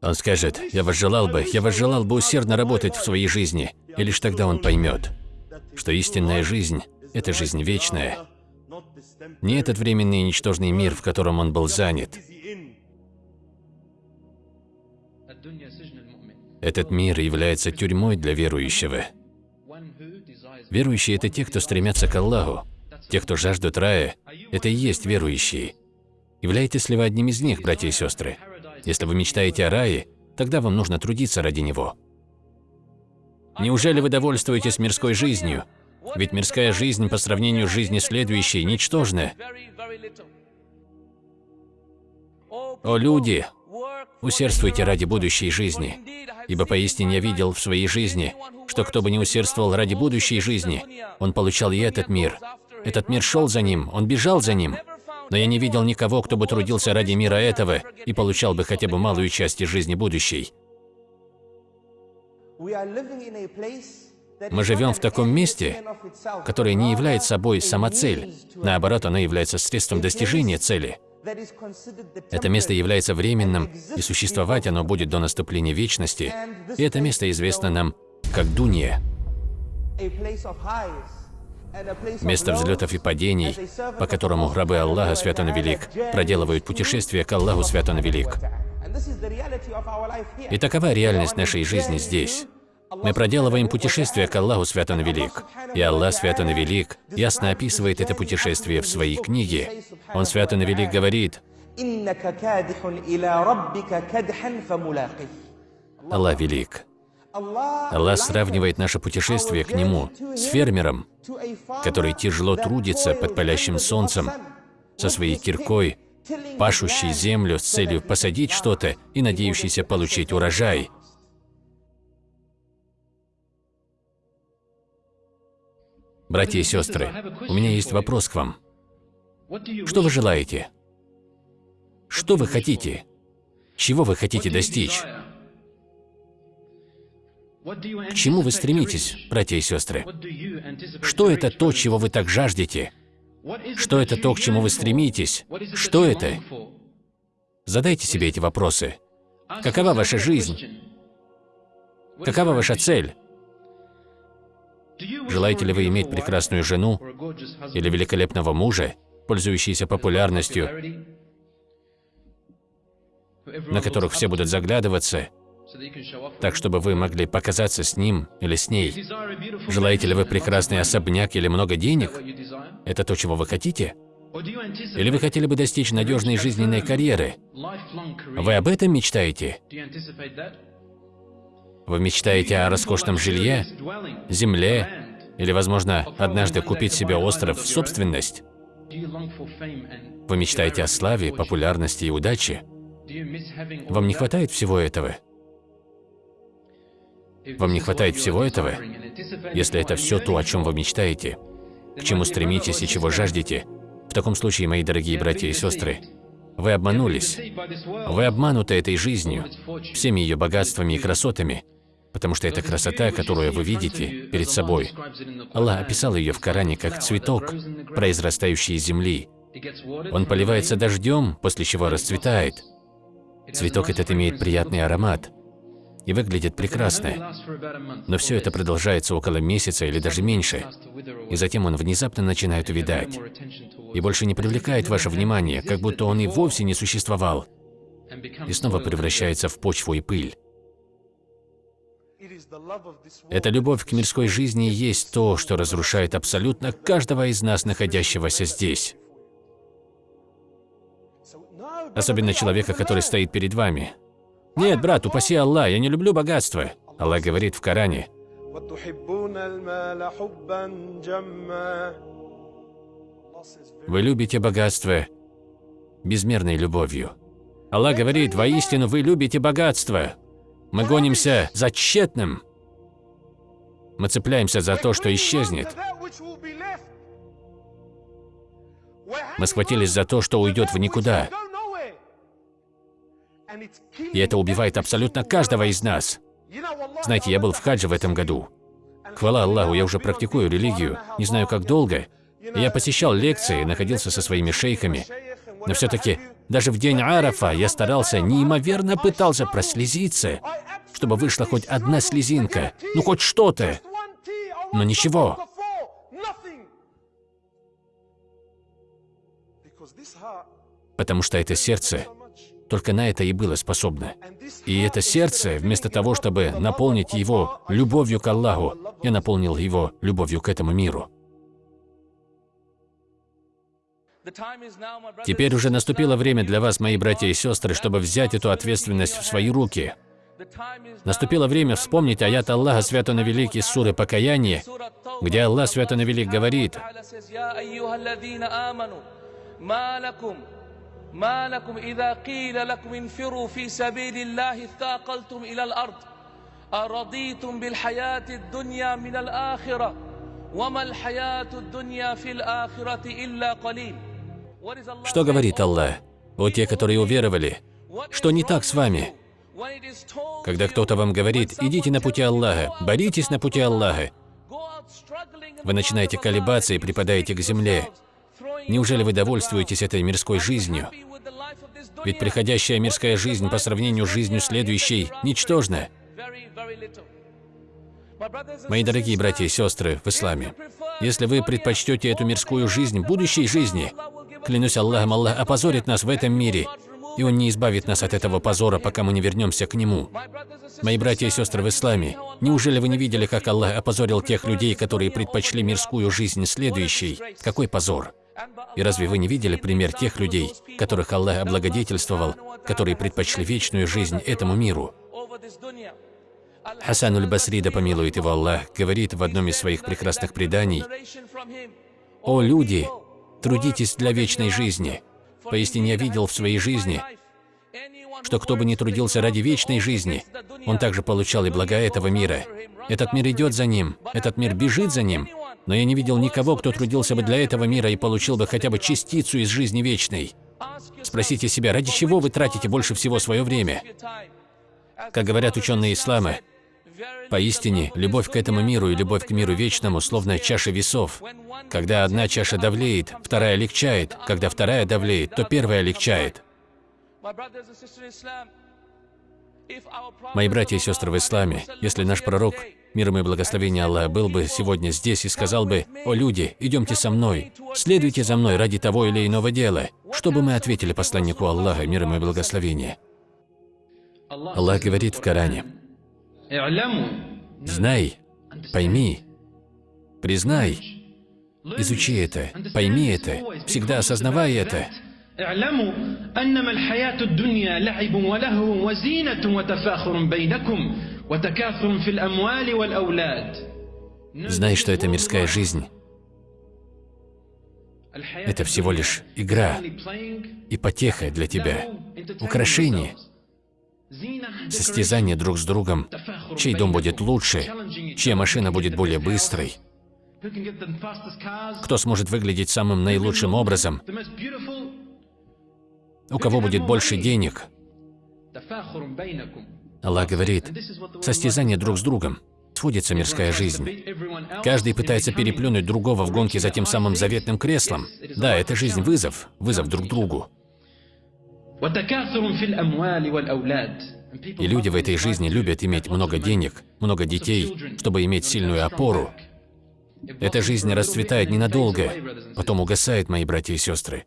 Он скажет, я возжелал бы, я возжелал бы усердно работать в своей жизни, и лишь тогда он поймет, что истинная жизнь – это жизнь вечная, не этот временный и ничтожный мир, в котором он был занят. Этот мир является тюрьмой для верующего. Верующие – это те, кто стремятся к Аллаху. Те, кто жаждут рая – это и есть верующие. Являетесь ли вы одним из них, братья и сестры? Если вы мечтаете о рае, тогда вам нужно трудиться ради него. Неужели вы довольствуетесь мирской жизнью? Ведь мирская жизнь по сравнению с жизнью следующей ничтожна. О люди, усердствуйте ради будущей жизни, ибо поистине я видел в своей жизни, что кто бы не усердствовал ради будущей жизни, он получал и этот мир. Этот мир шел за ним, он бежал за ним. Но я не видел никого, кто бы трудился ради мира этого и получал бы хотя бы малую часть из жизни будущей. Мы живем в таком месте, которое не является собой самоцель. Наоборот, оно является средством достижения цели. Это место является временным, и существовать оно будет до наступления вечности. И это место известно нам как Дуния. Место взлетов и падений, по которому рабы Аллаха Свят Он Велик проделывают путешествие к Аллаху Свят Он Велик. И такова реальность нашей жизни здесь. Мы проделываем путешествие к Аллаху Свят Он Велик. И Аллах Свят Он Велик ясно описывает это путешествие в своей книге. Он Свят Он Велик говорит, Аллах Велик. Аллах сравнивает наше путешествие к Нему с фермером, который тяжело трудится под палящим солнцем, со своей киркой, пашущий землю с целью посадить что-то и надеющийся получить урожай. Братья и сестры, у меня есть вопрос к вам. Что вы желаете? Что вы хотите? Чего вы хотите достичь? К чему вы стремитесь, братья и сестры? Что это то, чего вы так жаждете? Что это то, к чему вы стремитесь? Что это? Задайте себе эти вопросы. Какова ваша жизнь? Какова ваша цель? Желаете ли вы иметь прекрасную жену или великолепного мужа, пользующийся популярностью, на которых все будут заглядываться, так, чтобы вы могли показаться с ним или с ней? Желаете ли вы прекрасный особняк или много денег? Это то, чего вы хотите? Или вы хотели бы достичь надежной жизненной карьеры? Вы об этом мечтаете? Вы мечтаете о роскошном жилье, земле, или, возможно, однажды купить себе остров в собственность? Вы мечтаете о славе, популярности и удаче? Вам не хватает всего этого? Вам не хватает всего этого? Если это все то, о чем вы мечтаете, к чему стремитесь и чего жаждете, в таком случае, мои дорогие братья и сестры, вы обманулись. Вы обмануты этой жизнью, всеми ее богатствами и красотами, потому что эта красота, которую вы видите перед собой, Аллах описал ее в Коране как цветок, произрастающий из земли. Он поливается дождем, после чего расцветает. Цветок этот имеет приятный аромат и выглядит прекрасно. Но все это продолжается около месяца или даже меньше, и затем он внезапно начинает увядать и больше не привлекает ваше внимание, как будто он и вовсе не существовал, и снова превращается в почву и пыль. Эта любовь к мирской жизни есть то, что разрушает абсолютно каждого из нас, находящегося здесь. Особенно человека, который стоит перед вами. Нет, брат, упаси Аллах, я не люблю богатство. Аллах говорит в Коране. Вы любите богатство безмерной любовью. Аллах говорит, воистину вы любите богатство. Мы гонимся за тщетным. Мы цепляемся за то, что исчезнет. Мы схватились за то, что уйдет в никуда. И это убивает абсолютно каждого из нас. Знаете, я был в хадже в этом году. Хвала Аллаху, я уже практикую религию, не знаю как долго. я посещал лекции, находился со своими шейхами. Но все-таки Даже в день Арафа я старался, неимоверно пытался прослезиться, чтобы вышла хоть одна слезинка, ну хоть что-то. Но ничего. Потому что это сердце только на это и было способно. И это сердце, вместо того, чтобы наполнить его любовью к Аллаху, я наполнил его любовью к этому миру. Теперь уже наступило время для вас, мои братья и сестры, чтобы взять эту ответственность в свои руки. Наступило время вспомнить аят Аллаха Свято на Великий суры Покаяние, где Аллах Свято на Велик говорит, ما لكم إذا قيل لكم انفروا في سبيل الله اثاقلتم إلى الأرض أرضيتم بالحياة الدنيا من الآخرة وما الحياة الدنيا في الآخرة إلا قليل Что говорит Аллах? О те, которые уверовали, что не так с вами? Когда кто-то вам говорит, идите на пути Аллаха, боритесь на пути Аллаха, вы начинаете колебаться и припадаете к земле. Неужели вы довольствуетесь этой мирской жизнью? Ведь приходящая мирская жизнь по сравнению с жизнью следующей ничтожна. Мои дорогие братья и сестры в исламе, если вы предпочтете эту мирскую жизнь будущей жизни, клянусь Аллахом, Аллах опозорит нас в этом мире, и Он не избавит нас от этого позора, пока мы не вернемся к Нему. Мои братья и сестры в исламе, неужели вы не видели, как Аллах опозорил тех людей, которые предпочли мирскую жизнь следующей? Какой позор! И разве вы не видели пример тех людей, которых Аллах облагодетельствовал, которые предпочли вечную жизнь этому миру? Хасан аль-Басри, да помилует его Аллах, говорит в одном из своих прекрасных преданий, «О люди, трудитесь для вечной жизни. Поистине я видел в своей жизни, что кто бы ни трудился ради вечной жизни, он также получал и блага этого мира. Этот мир идет за ним, этот мир бежит за ним, но я не видел никого, кто трудился бы для этого мира и получил бы хотя бы частицу из жизни вечной. Спросите себя, ради чего вы тратите больше всего свое время? Как говорят ученые ислама, поистине, любовь к этому миру и любовь к миру вечному словно чаша весов. Когда одна чаша давлеет, вторая легчает. Когда вторая давлеет, то первая легчает. Мои братья и сестры в исламе, если наш пророк мир и благословение Аллаха, был бы сегодня здесь и сказал бы, «О люди, идемте со мной, следуйте за мной ради того или иного дела», что бы мы ответили посланнику Аллаха, мир и благословение? Аллах говорит в Коране, «Знай, пойми, признай, изучи это, пойми это, всегда осознавай это». اعلموا أنما الحياة الدنيا لعب ولهو وزينة وتفاخر بينكم Знай, что это мирская жизнь. Это всего лишь игра и потеха для тебя, украшение, состязание друг с другом, чей дом будет лучше, чья машина будет более быстрой, кто сможет выглядеть самым наилучшим образом, у кого будет больше денег. Аллах говорит, состязание друг с другом, сводится мирская жизнь. Каждый пытается переплюнуть другого в гонке за тем самым заветным креслом. Да, это жизнь вызов, вызов друг другу. И люди в этой жизни любят иметь много денег, много детей, чтобы иметь сильную опору. Эта жизнь расцветает ненадолго, потом угасает, мои братья и сестры.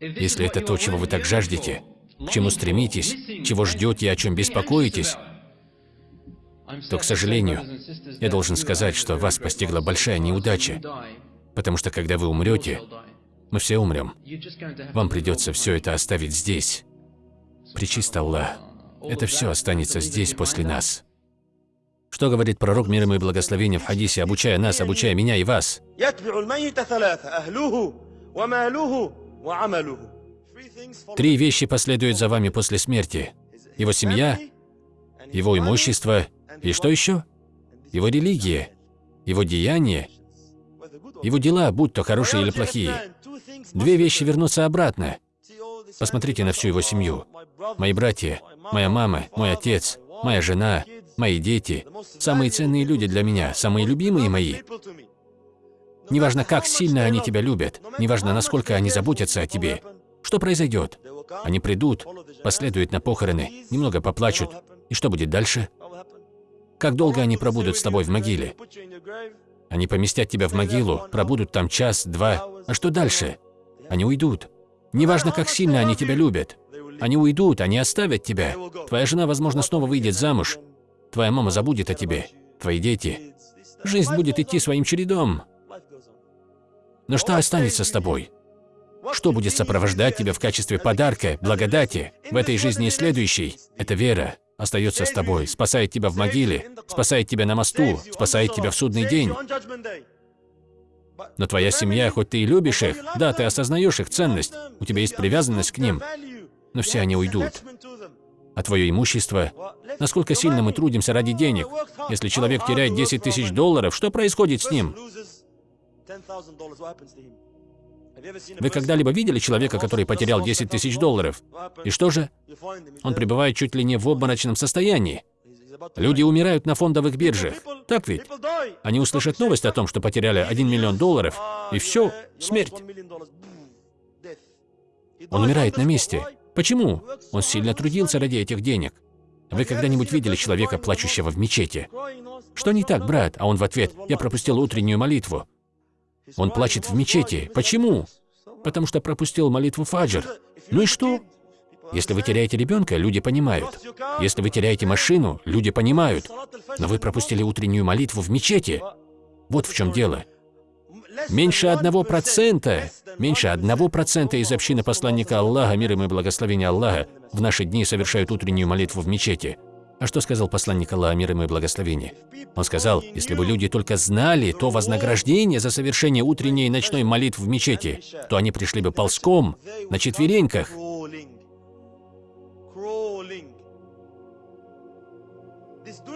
Если это то, чего вы так жаждете, к чему стремитесь, чего ждете и о чем беспокоитесь, то, к сожалению, я должен сказать, что вас постигла большая неудача, потому что когда вы умрете, мы все умрем. Вам придется все это оставить здесь. Причист Аллах, это все останется здесь после нас. Что говорит пророк мир и благословения в хадисе, обучая нас, обучая меня и вас? Три вещи последуют за вами после смерти. Его семья, его имущество и что еще? Его религия, его деяния, его дела, будь то хорошие или плохие. Две вещи вернутся обратно. Посмотрите на всю его семью. Мои братья, моя мама, мой отец, моя жена, мои дети. Самые ценные люди для меня, самые любимые мои. Неважно, как сильно они тебя любят, неважно, насколько они заботятся о тебе, что произойдет? Они придут, последуют на похороны, немного поплачут. И что будет дальше? Как долго они пробудут с тобой в могиле? Они поместят тебя в могилу, пробудут там час, два. А что дальше? Они уйдут. Неважно, как сильно они тебя любят. Они уйдут, они оставят тебя. Твоя жена, возможно, снова выйдет замуж. Твоя мама забудет о тебе. Твои дети. Жизнь будет идти своим чередом. Но что останется с тобой? Что будет сопровождать тебя в качестве подарка, благодати в этой жизни и следующей? Это вера остается с тобой, спасает тебя в могиле, спасает тебя на мосту, спасает тебя в судный день. Но твоя семья, хоть ты и любишь их, да, ты осознаешь их ценность, у тебя есть привязанность к ним, но все они уйдут. А твое имущество? Насколько сильно мы трудимся ради денег? Если человек теряет 10 тысяч долларов, что происходит с ним? Вы когда-либо видели человека, который потерял 10 тысяч долларов? И что же? Он пребывает чуть ли не в обморочном состоянии. Люди умирают на фондовых биржах. Так ведь? Они услышат новость о том, что потеряли 1 миллион долларов, и все, смерть. Он умирает на месте. Почему? Он сильно трудился ради этих денег. Вы когда-нибудь видели человека, плачущего в мечети? Что не так, брат? А он в ответ, я пропустил утреннюю молитву. Он плачет в мечети. Почему? Потому что пропустил молитву фаджр. Ну и что? Если вы теряете ребенка, люди понимают. Если вы теряете машину, люди понимают. Но вы пропустили утреннюю молитву в мечети. Вот в чем дело. Меньше одного процента, меньше одного процента из общины посланника Аллаха, мир им и благословения Аллаха, в наши дни совершают утреннюю молитву в мечети. А что сказал посланник Аллаха, мир ему и благословение? Он сказал, если бы люди только знали то вознаграждение за совершение утренней и ночной молитв в мечети, то они пришли бы ползком, на четвереньках.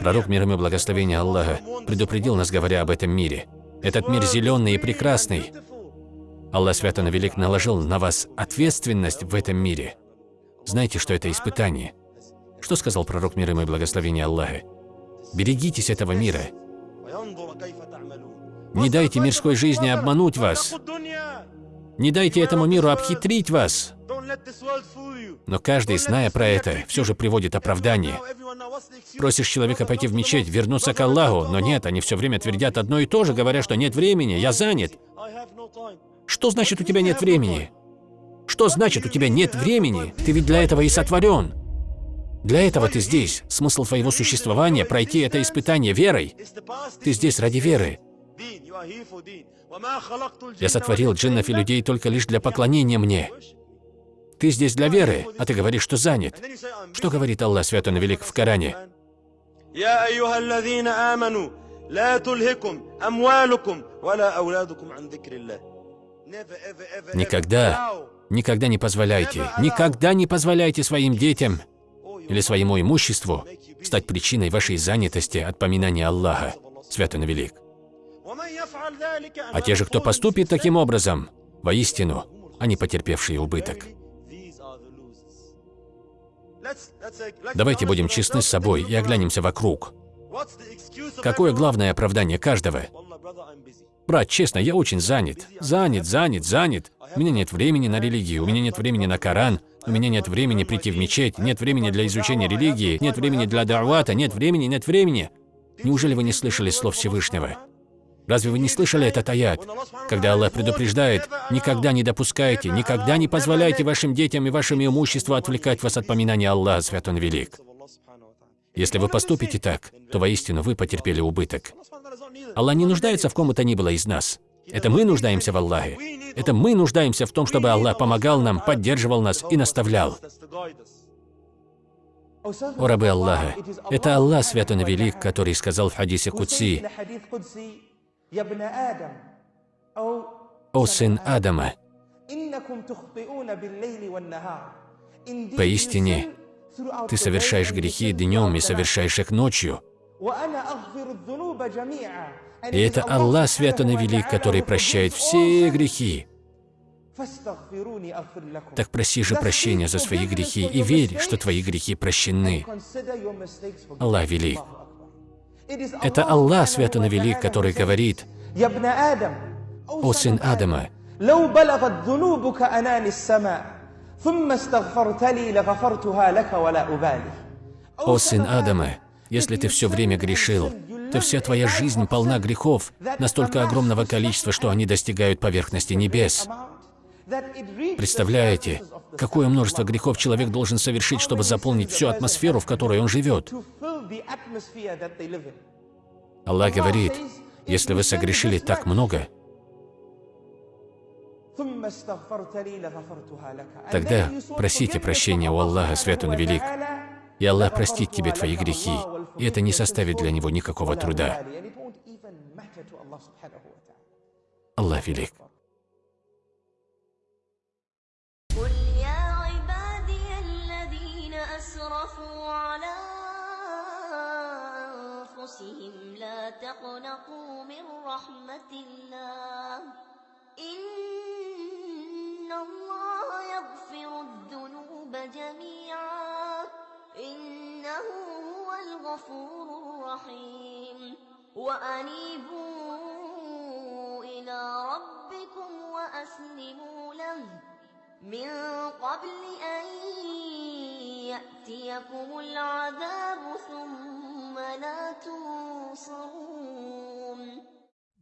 Пророк, мир ему и благословение Аллаха, предупредил нас, говоря об этом мире. Этот мир зеленый и прекрасный. Аллах Свято Велик наложил на вас ответственность в этом мире. Знаете, что это испытание? Что сказал пророк мир ему и благословение Аллаха? Берегитесь этого мира. Не дайте мирской жизни обмануть вас. Не дайте этому миру обхитрить вас. Но каждый, зная про это, все же приводит оправдание. Просишь человека пойти в мечеть, вернуться к Аллаху, но нет, они все время твердят одно и то же, говоря, что нет времени, я занят. Что значит у тебя нет времени? Что значит у тебя нет времени? Ты ведь для этого и сотворен. Для этого ты здесь. Смысл твоего существования – пройти это испытание верой. Ты здесь ради веры. Я сотворил джиннов и людей только лишь для поклонения мне. Ты здесь для веры, а ты говоришь, что занят. Что говорит Аллах Святой Велик в Коране? Никогда, никогда не позволяйте, никогда не позволяйте своим детям или своему имуществу стать причиной вашей занятости от поминания Аллаха, Святой Велик. А те же, кто поступит таким образом, воистину, они потерпевшие убыток. Давайте будем честны с собой и оглянемся вокруг. Какое главное оправдание каждого? Брат, честно, я очень занят. Занят, занят, занят. У меня нет времени на религию, у меня нет времени на Коран, у меня нет времени прийти в мечеть, нет времени для изучения религии, нет времени для дарвата, нет времени, нет времени. Неужели вы не слышали слов Всевышнего? Разве вы не слышали этот аят? Когда Аллах предупреждает, никогда не допускайте, никогда не позволяйте вашим детям и вашему имуществу отвлекать вас от поминания Аллаха, свят Он велик. Если вы поступите так, то воистину вы потерпели убыток. Аллах не нуждается в ком-то ни было из нас. Это мы нуждаемся в Аллахе. Это мы нуждаемся в том, чтобы Аллах помогал нам, поддерживал нас и наставлял. О рабы Аллаха, это Аллах Святой и Велик, который сказал в хадисе Кудси, «О сын Адама, поистине ты совершаешь грехи днем и совершаешь их ночью, и это Аллах Свят на велик, который прощает все грехи. Так проси же прощения за свои грехи и верь, что твои грехи прощены. Аллах велик. Это Аллах Свят на велик, который говорит, «О сын Адама, «О сын Адама, если ты все время грешил, то вся твоя жизнь полна грехов, настолько огромного количества, что они достигают поверхности небес. Представляете, какое множество грехов человек должен совершить, чтобы заполнить всю атмосферу, в которой он живет? Аллах говорит, если вы согрешили так много, тогда просите прощения у Аллаха, Свят Он Велик, и Аллах простит тебе твои грехи, и это не составит для Него никакого труда. Аллах велик. قل يا عبادي الذين أسرفوا على أنفسهم لا تقنطوا من رحمة الله إن الله يغفر الذنوب جميعا إنه هو الغفور الرحيم. وأنيبوا إلى ربكم وأسلموا له. من قبل أن يأتيكم العذاب ثم لا تنصرون.